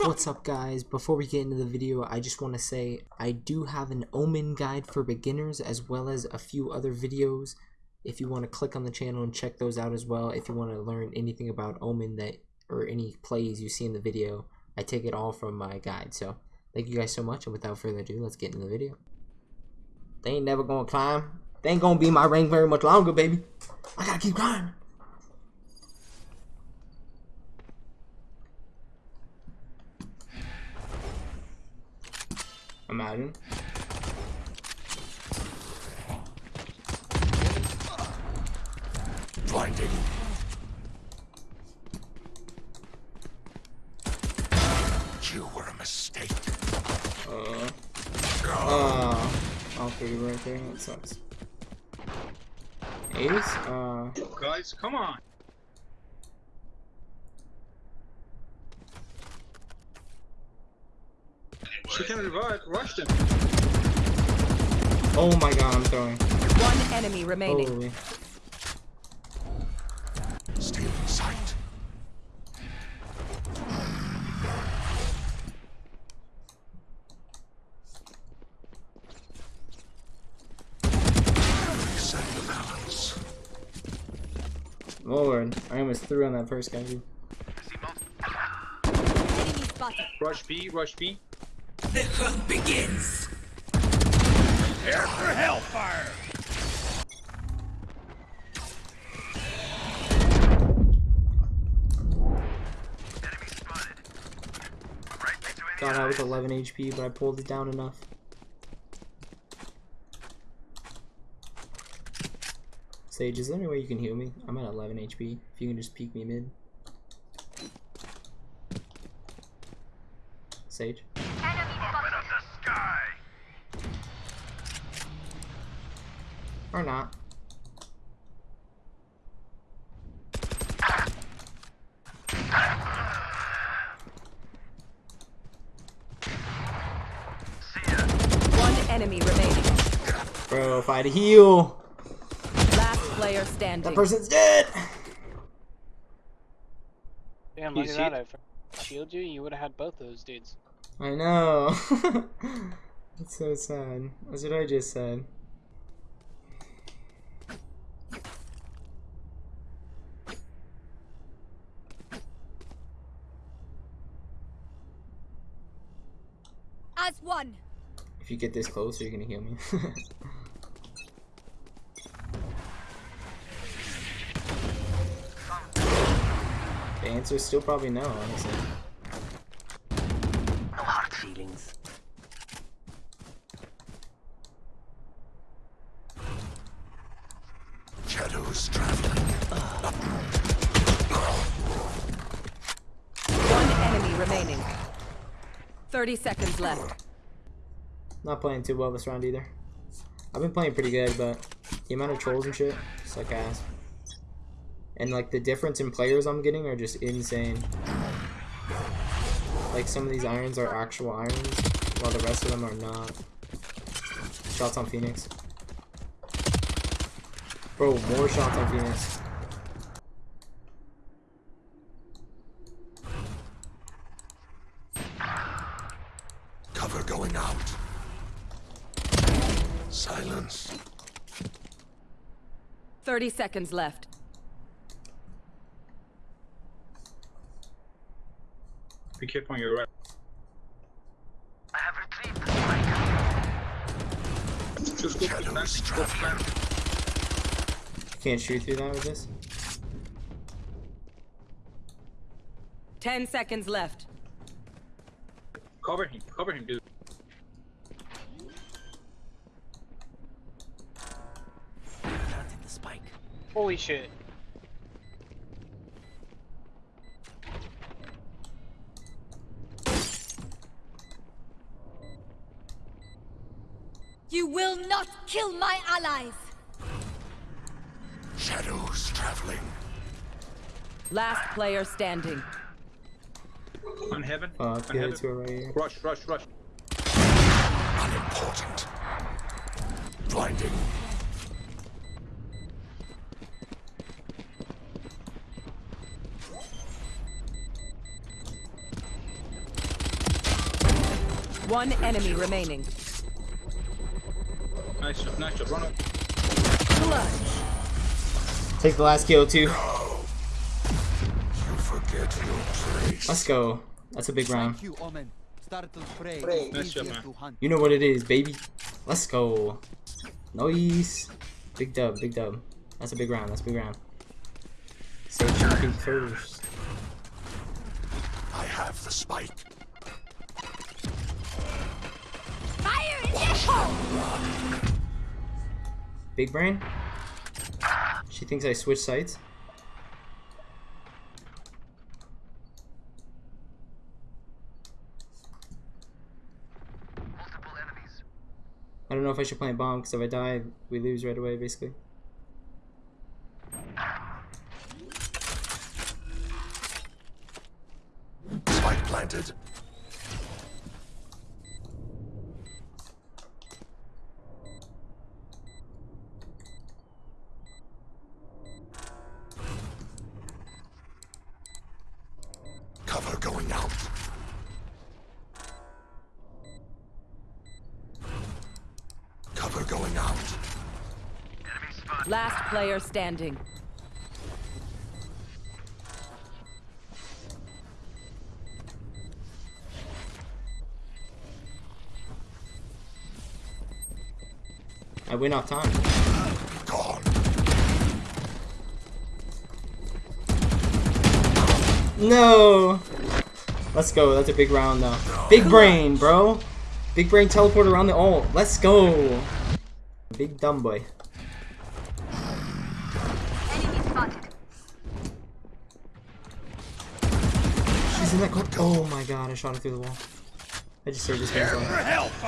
What's up guys? Before we get into the video, I just want to say I do have an Omen guide for beginners as well as a few other videos. If you want to click on the channel and check those out as well, if you want to learn anything about Omen that or any plays you see in the video, I take it all from my guide. So thank you guys so much and without further ado, let's get into the video. They ain't never gonna climb. They ain't gonna be my rank very much longer, baby. I gotta keep climbing. Imagine. Blinding. You were a mistake. Uh. Uh. Okay, right there. That sucks. Ace? Uh. Guys, come on. She can revive. Rush them. Oh my god, I'm throwing. One enemy remaining. Holy. Stealing sight. Reset the balance. Lord, I almost threw on that first guy. dude. Enemy spotted. Rush B. Rush B. The hunt begins. Prepare for hellfire. Thought I was 11 HP, but I pulled it down enough. Sage, is there any way you can heal me? I'm at 11 HP. If you can just peek me mid. Sage? Or not. One enemy remaining. Bro, if I had a heal, Last player standing. that person's dead! Damn, look at that. If I shield you, you would have had both those dudes. I know. That's so sad. That's what I just said. If you get this close, you're gonna heal me. the answer is still probably no, honestly. No hard feelings. Shadows traveling. One enemy remaining. 30 seconds left. Not playing too well this round either. I've been playing pretty good, but the amount of trolls and shit, like ass. And like the difference in players I'm getting are just insane. Like some of these irons are actual irons, while the rest of them are not. Shots on Phoenix. Bro, more shots on Phoenix. Cover going out. Silence. 30 seconds left. Be careful on your right. I have retrieved the Just go for Shadows plant. Go for traveling. Can't shoot through that with this. 10 seconds left. Cover him. Cover him, dude. Planting the spike. Holy shit. You will not kill my allies! Shadows traveling. Last player standing. On heaven. Uh, Fuck, on heaven. to right. Rush, rush, rush. Unimportant. Blinding. One enemy remaining. Nice job, nice job. Run up. Clutch. Take the last kill too. You forget your place. Let's go. That's a big round. Thank you, Omen. Startle spray. Nice job, man. to. You know what it is, baby. Let's go. Nice. Big dub, big dub. That's a big round. That's a big round. Save champion first. I have the spike. Big brain. She thinks I switched sides. I don't know if I should plant bomb because if I die, we lose right away, basically. Spike planted. Cover going out. Cover going out. Last player standing. I win off time. No! Let's go. That's a big round, though. Big brain, bro. Big brain teleport around the ult. Let's go. Big dumb boy. She's in that corner. Oh my god, I shot her through the wall. I just saved this man's life.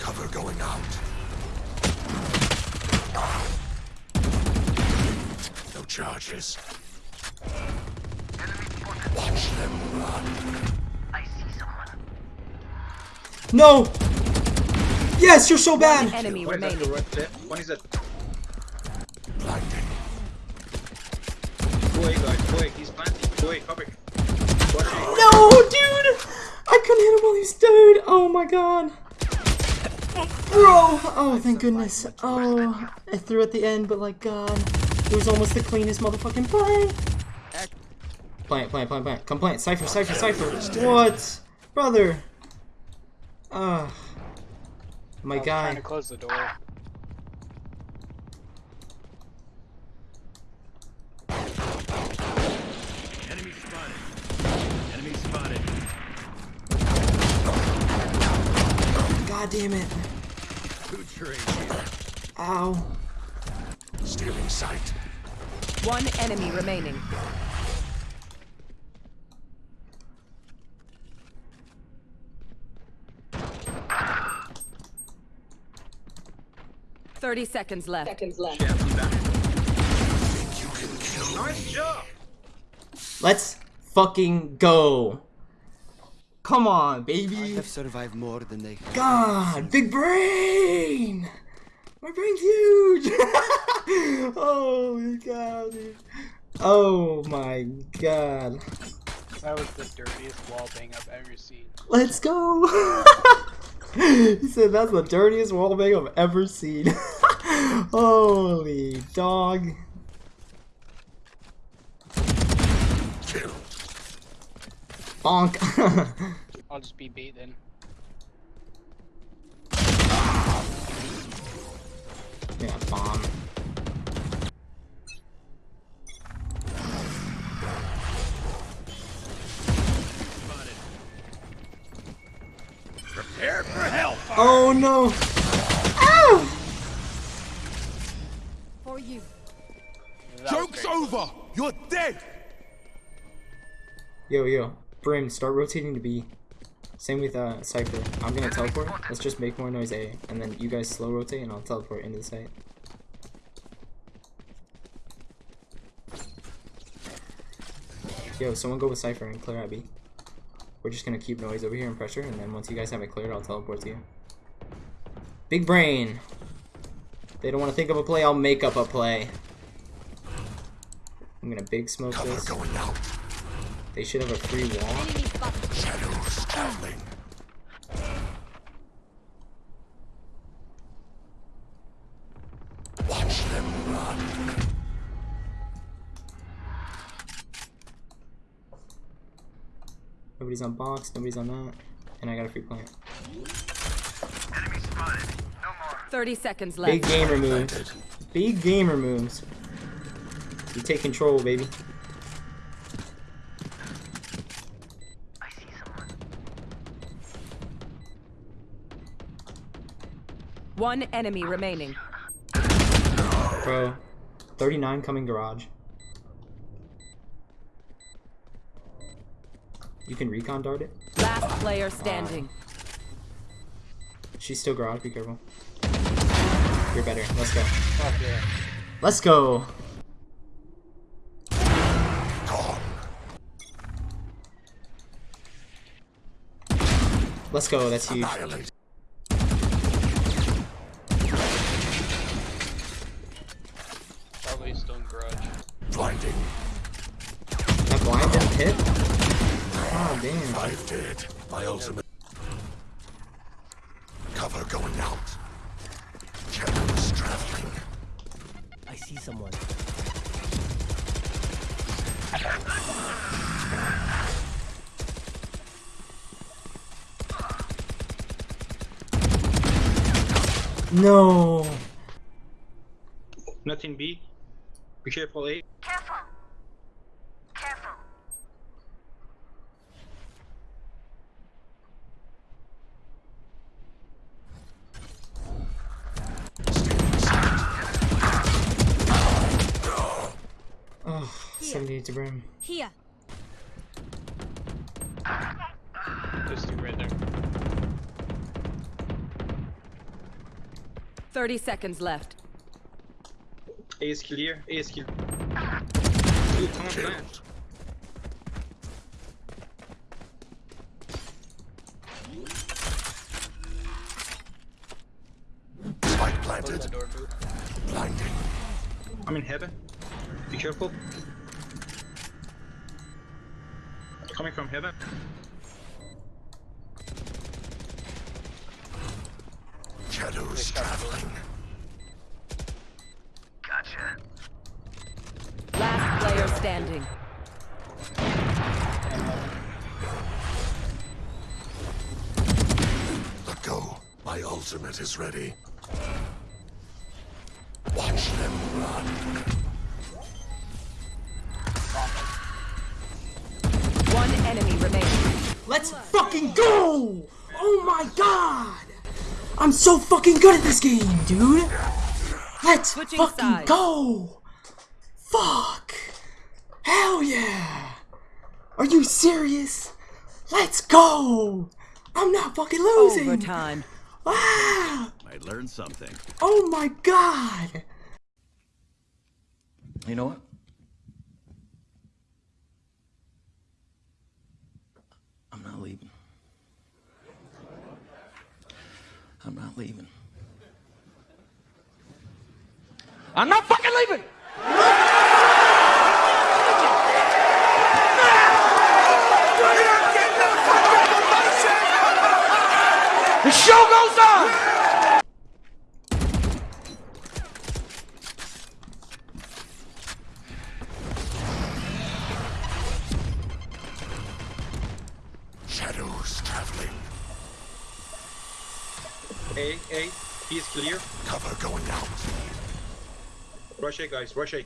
Cover going out. No charges. Watch them run. I see someone. No! Yes, you're so bad! Enemy One is at remaining. the right. One is at. Blinding. Go guys. Go. He's planting. Go. Cover. It. No, dude! I couldn't hit him while he's dead. Oh my god. Bro! Oh, thank goodness. Oh, I threw at the end, but like, god. It was almost the cleanest motherfucking play. Plant, plant, plant, plant. Come plant. Cypher, Cypher, Cypher. What? Brother. Ah. My I was trying to close the door. Enemy spotted. Enemy spotted. God damn it. Ow. Stealing sight. One enemy remaining. Thirty seconds left. Yeah, I'm back. You can kill Nice job. Let's fucking go. Come on, baby. I baby. have survived more than they. God, big brain. My brain's huge. oh my god, dude. Oh my god. That was the dirtiest wall bang I've ever seen. Let's go. he said that's the dirtiest wallbang I've ever seen. Holy dog. Bonk. I'll just be bait then. yeah, bomb. Prepare for hell. Oh no. You're dead! Yo, yo. Brim, start rotating to B. Same with uh, Cypher. I'm gonna teleport. Let's just make more noise A. And then you guys slow rotate and I'll teleport into the site. Yo, someone go with Cypher and clear out B. We're just gonna keep noise over here and pressure, and then once you guys have it cleared, I'll teleport to you. Big brain! They don't want to think of a play, I'll make up a play. I'm gonna big smoke Cover this. going out. They should have a free wall. Shadows traveling. Watch them run. Nobody's on box, nobody's on that. And I got a free plant. 30 seconds left. Big gamer moves. Big gamer moves. You take control, baby. One enemy remaining. Bro. 39 coming garage. You can recon dart it. Last player standing. She's still garage, be careful. You're better. Let's go. Yeah. Let's go. Let's go. That's huge. Annihilate. Probably still garage. Blinding. That blind didn't hit? Oh, damn. Five dead. My ultimate. Cover going out. Shadows traveling. I see someone. No. Nothing B. Be careful A. Careful. Careful. Oh, 78 to brim. Here. 30 seconds left. A is clear. A is clear. Dude, come on, plant. Spike planted. door, boo. Blinding. I'm in heaven. Be careful. Coming from heaven. Shadows traveling. Gotcha. Last player standing. Let go. My ultimate is ready. Watch them run. One enemy remains. Let's fucking go! Oh my god! I'm so fucking good at this game, dude! Let's Switching fucking sides. go! Fuck! Hell yeah! Are you serious? Let's go! I'm not fucking losing! Overtime. Ah! I learned something. Oh my god! You know what? I'm not leaving. I'm not leaving. I'm not fucking leaving! The show goes on! A, A. Is clear. Cover going out. Rush A, guys. Rush A.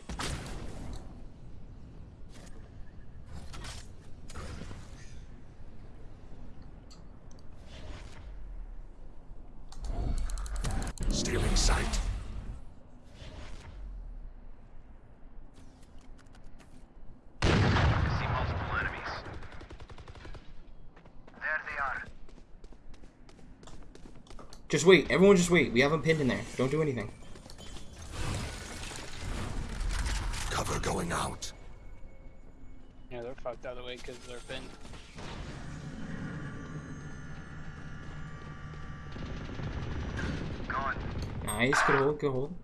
Just wait. Everyone just wait. We have him pinned in there. Don't do anything. Cover going out. Yeah, they're fucked out of the way because they're pinned. Gone. Nice. Good hold. Good hold.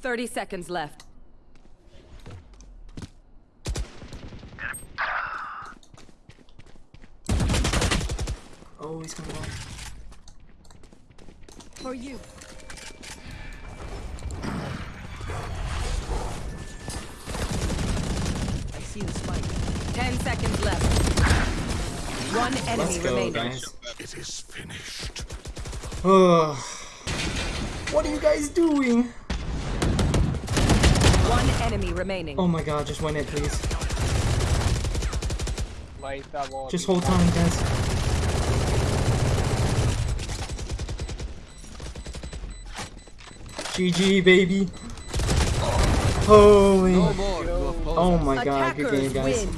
30 seconds left. Oh, he's coming off. For you. I see the spike. Ten seconds left. One enemy Let's go, remaining. guys. It is finished. Ugh. what are you guys doing? One enemy remaining. Oh my god, just win it, please. Light that wall. Just hold time, guys. GG, baby. Holy. No more to oppose Oh my god, good game, guys. win.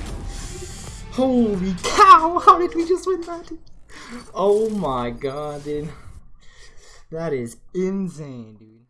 Holy cow! How did we just win that? Oh my god, dude. That is insane, dude.